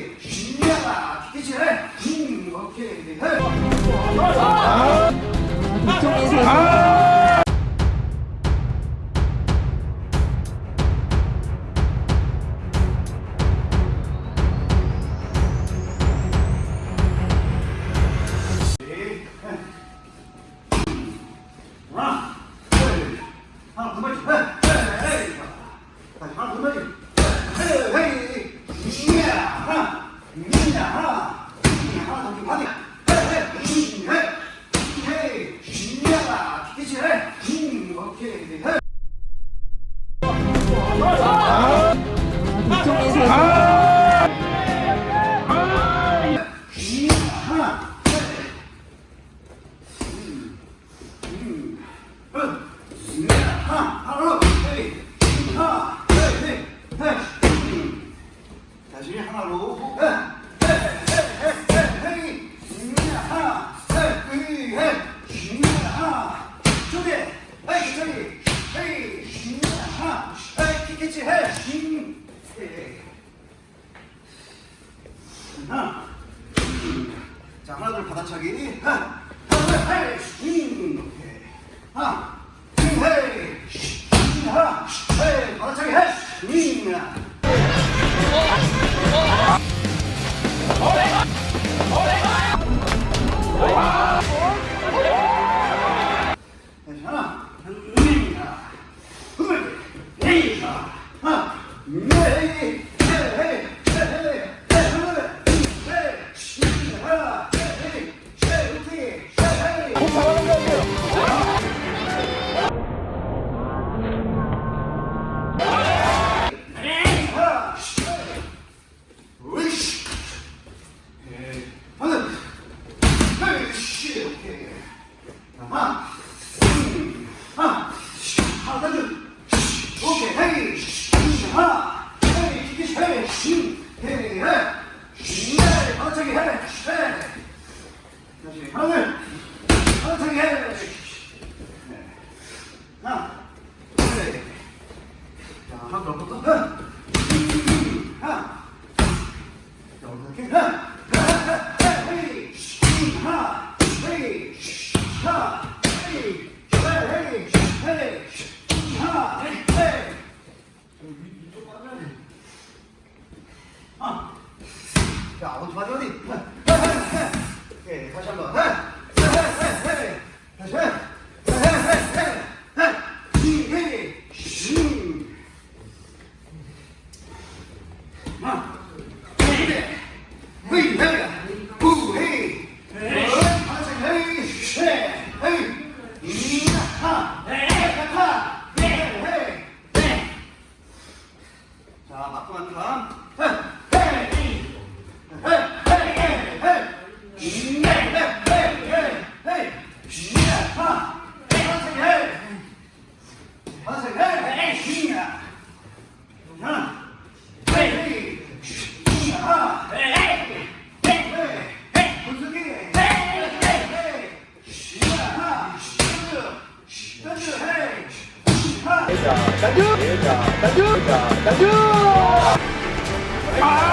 오케이 준비하라 티켓을 음 이제 이렇게 해. 아! 아! 해. 빙. 하나. 자, 하나, 둘, 받아차기. 하나, 둘, 빙. 하나. 자, 어디 맞아 어디? 오케이, 다시 한번. 다시. Hey! 자, 단주! 자, 단주! 자, 단주! 아!